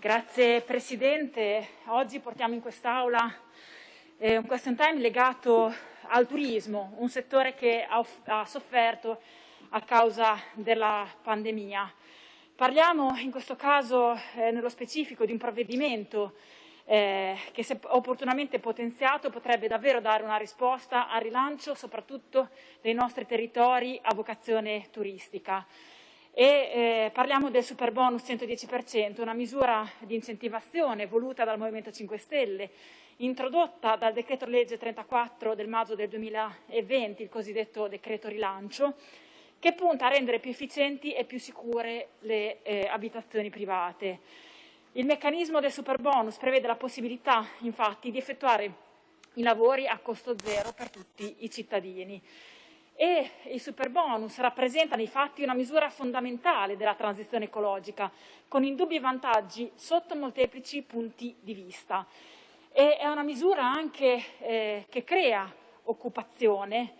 Grazie Presidente. Oggi portiamo in quest'Aula eh, un question time legato al turismo, un settore che ha, ha sofferto a causa della pandemia. Parliamo in questo caso eh, nello specifico di un provvedimento eh, che se opportunamente potenziato potrebbe davvero dare una risposta al rilancio soprattutto dei nostri territori a vocazione turistica e eh, parliamo del super bonus 110%, una misura di incentivazione voluta dal Movimento 5 Stelle, introdotta dal decreto legge 34 del maggio del 2020, il cosiddetto decreto rilancio, che punta a rendere più efficienti e più sicure le eh, abitazioni private. Il meccanismo del super bonus prevede la possibilità, infatti, di effettuare i lavori a costo zero per tutti i cittadini e i super bonus rappresentano infatti una misura fondamentale della transizione ecologica, con indubbi vantaggi sotto molteplici punti di vista. E è una misura anche eh, che crea occupazione,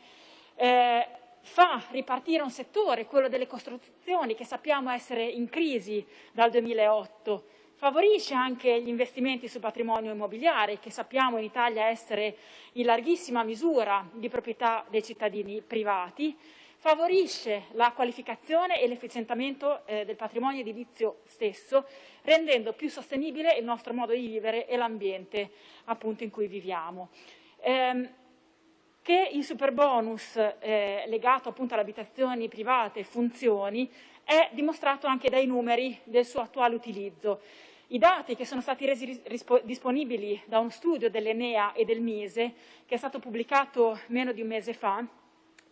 eh, fa ripartire un settore, quello delle costruzioni, che sappiamo essere in crisi dal 2008, favorisce anche gli investimenti sul patrimonio immobiliare, che sappiamo in Italia essere in larghissima misura di proprietà dei cittadini privati, favorisce la qualificazione e l'efficientamento eh, del patrimonio edilizio stesso, rendendo più sostenibile il nostro modo di vivere e l'ambiente appunto in cui viviamo. Eh, che il super bonus eh, legato appunto alle abitazioni private funzioni è dimostrato anche dai numeri del suo attuale utilizzo. I dati che sono stati resi disponibili da uno studio dell'Enea e del Mise, che è stato pubblicato meno di un mese fa,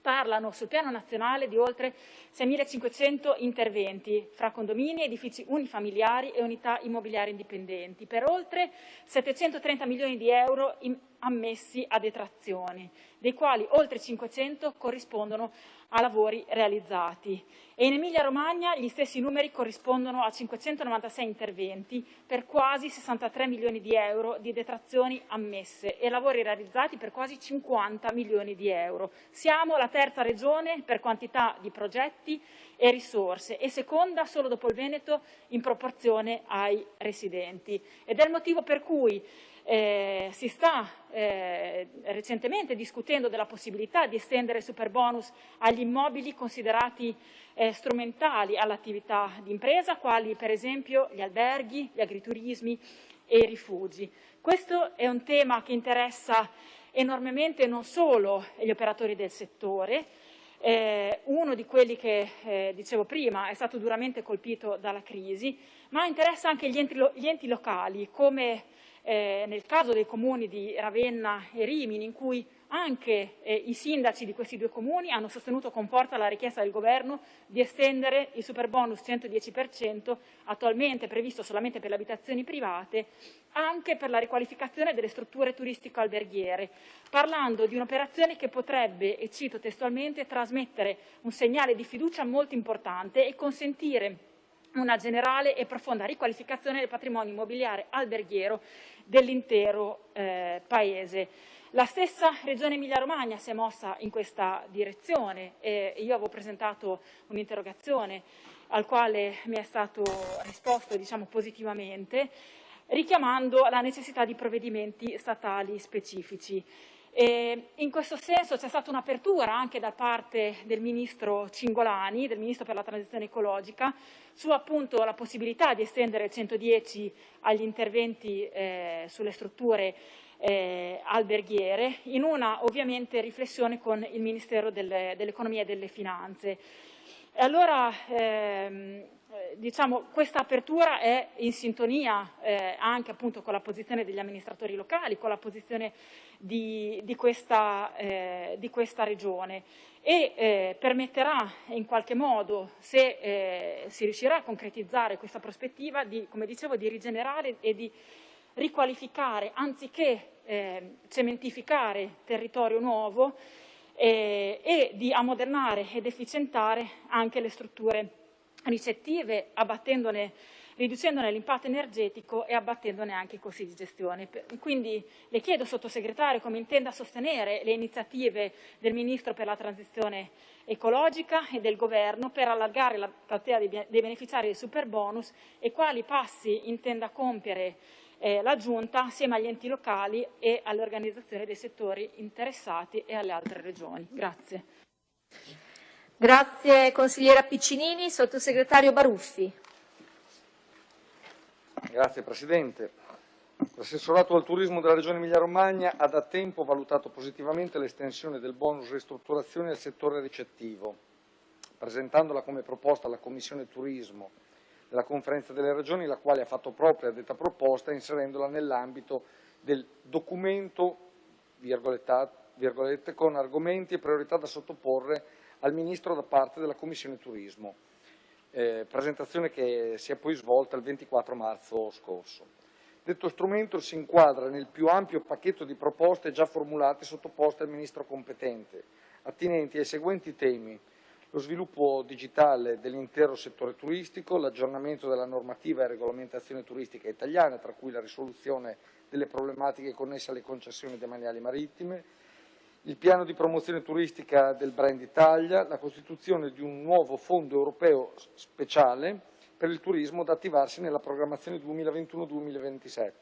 parlano sul piano nazionale di oltre 6.500 interventi fra condomini, edifici unifamiliari e unità immobiliari indipendenti, per oltre 730 milioni di euro ammessi a detrazioni, dei quali oltre 500 corrispondono a lavori realizzati. E in Emilia-Romagna gli stessi numeri corrispondono a 596 interventi per quasi 63 milioni di euro di detrazioni ammesse e lavori realizzati per quasi 50 milioni di euro. Siamo la terza regione per quantità di progetti e risorse e seconda solo dopo il Veneto in proporzione ai residenti. Ed è il motivo per cui eh, si sta eh, recentemente discutendo della possibilità di estendere il super bonus agli immobili considerati eh, strumentali all'attività di impresa, quali per esempio gli alberghi, gli agriturismi e i rifugi. Questo è un tema che interessa enormemente non solo gli operatori del settore, eh, uno di quelli che, eh, dicevo prima, è stato duramente colpito dalla crisi, ma interessa anche gli enti, lo gli enti locali, come eh, nel caso dei comuni di Ravenna e Rimini, in cui anche eh, i sindaci di questi due comuni hanno sostenuto con forza la richiesta del governo di estendere il super bonus 110%, attualmente previsto solamente per le abitazioni private, anche per la riqualificazione delle strutture turistico-alberghiere, parlando di un'operazione che potrebbe, e cito testualmente, trasmettere un segnale di fiducia molto importante e consentire una generale e profonda riqualificazione del patrimonio immobiliare alberghiero dell'intero eh, Paese. La stessa Regione Emilia-Romagna si è mossa in questa direzione e io avevo presentato un'interrogazione al quale mi è stato risposto diciamo, positivamente, richiamando la necessità di provvedimenti statali specifici. E in questo senso c'è stata un'apertura anche da parte del Ministro Cingolani, del Ministro per la Transizione Ecologica, su appunto la possibilità di estendere il 110 agli interventi eh, sulle strutture eh, alberghiere, in una ovviamente riflessione con il Ministero delle, dell'Economia e delle Finanze. E allora ehm, diciamo, questa apertura è in sintonia eh, anche appunto con la posizione degli amministratori locali, con la posizione di, di, questa, eh, di questa, regione e eh, permetterà in qualche modo, se eh, si riuscirà a concretizzare questa prospettiva, di, come dicevo, di rigenerare e di riqualificare anziché eh, cementificare territorio nuovo eh, e di ammodernare ed efficientare anche le strutture ricettive, riducendone l'impatto energetico e abbattendone anche i costi di gestione. Quindi le chiedo, sottosegretario, come intenda sostenere le iniziative del Ministro per la transizione ecologica e del Governo per allargare la platea dei beneficiari del super bonus e quali passi intenda compiere eh, la Giunta assieme agli enti locali e alle organizzazioni dei settori interessati e alle altre regioni. Grazie. Grazie consigliera Piccinini. Sottosegretario Baruffi. Grazie Presidente. L'assessorato al turismo della Regione Emilia-Romagna ha da tempo valutato positivamente l'estensione del bonus ristrutturazione al settore ricettivo, presentandola come proposta alla Commissione Turismo della Conferenza delle Regioni, la quale ha fatto propria detta proposta inserendola nell'ambito del documento virgolette, con argomenti e priorità da sottoporre al Ministro da parte della Commissione Turismo, eh, presentazione che si è poi svolta il 24 marzo scorso. Detto strumento si inquadra nel più ampio pacchetto di proposte già formulate e sottoposte al Ministro competente, attinenti ai seguenti temi lo sviluppo digitale dell'intero settore turistico, l'aggiornamento della normativa e regolamentazione turistica italiana, tra cui la risoluzione delle problematiche connesse alle concessioni demaniali marittime, il piano di promozione turistica del brand Italia, la costituzione di un nuovo fondo europeo speciale per il turismo da attivarsi nella programmazione 2021-2027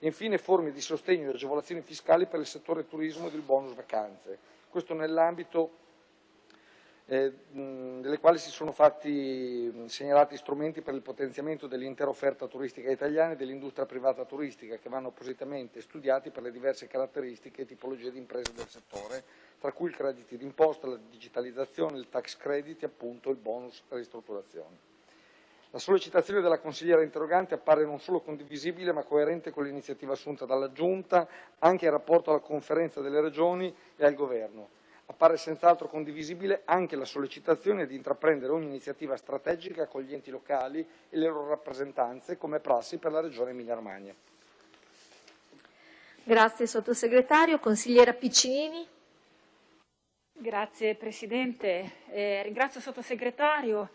e infine forme di sostegno e agevolazioni fiscali per il settore turismo e del bonus vacanze. Questo nell'ambito eh, delle quali si sono fatti segnalati strumenti per il potenziamento dell'intera offerta turistica italiana e dell'industria privata turistica che vanno appositamente studiati per le diverse caratteristiche e tipologie di imprese del settore, tra cui i crediti d'imposta, la digitalizzazione, il tax credit e appunto il bonus ristrutturazione. La sollecitazione della consigliera interrogante appare non solo condivisibile ma coerente con l'iniziativa assunta dalla Giunta anche in rapporto alla conferenza delle regioni e al Governo appare senz'altro condivisibile anche la sollecitazione di intraprendere ogni iniziativa strategica con gli enti locali e le loro rappresentanze come prassi per la Regione Emilia-Romagna. Grazie Sottosegretario. Consigliera Piccinini. Grazie Presidente. Eh, ringrazio il Sottosegretario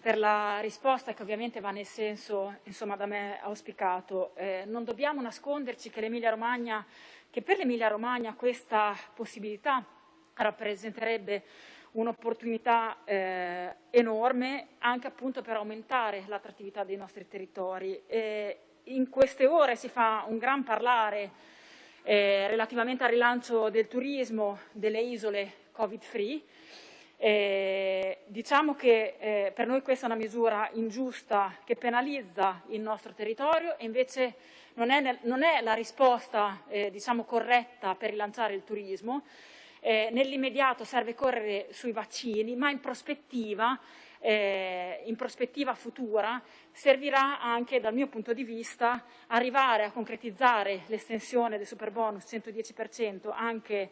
per la risposta che ovviamente va nel senso insomma, da me auspicato. Eh, non dobbiamo nasconderci che, che per l'Emilia Romagna questa possibilità rappresenterebbe un'opportunità eh, enorme anche appunto per aumentare l'attrattività dei nostri territori. E in queste ore si fa un gran parlare eh, relativamente al rilancio del turismo delle isole Covid-free. Eh, diciamo che eh, per noi questa è una misura ingiusta che penalizza il nostro territorio e invece non è, non è la risposta eh, diciamo, corretta per rilanciare il turismo eh, nell'immediato serve correre sui vaccini, ma in prospettiva, eh, in prospettiva futura servirà anche dal mio punto di vista arrivare a concretizzare l'estensione del super bonus 110% anche,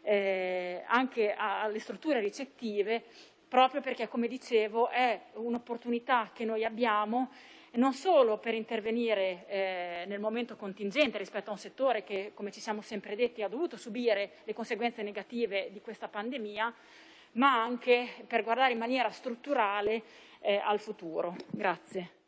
eh, anche alle strutture ricettive proprio perché, come dicevo, è un'opportunità che noi abbiamo non solo per intervenire eh, nel momento contingente rispetto a un settore che, come ci siamo sempre detti, ha dovuto subire le conseguenze negative di questa pandemia, ma anche per guardare in maniera strutturale eh, al futuro. Grazie.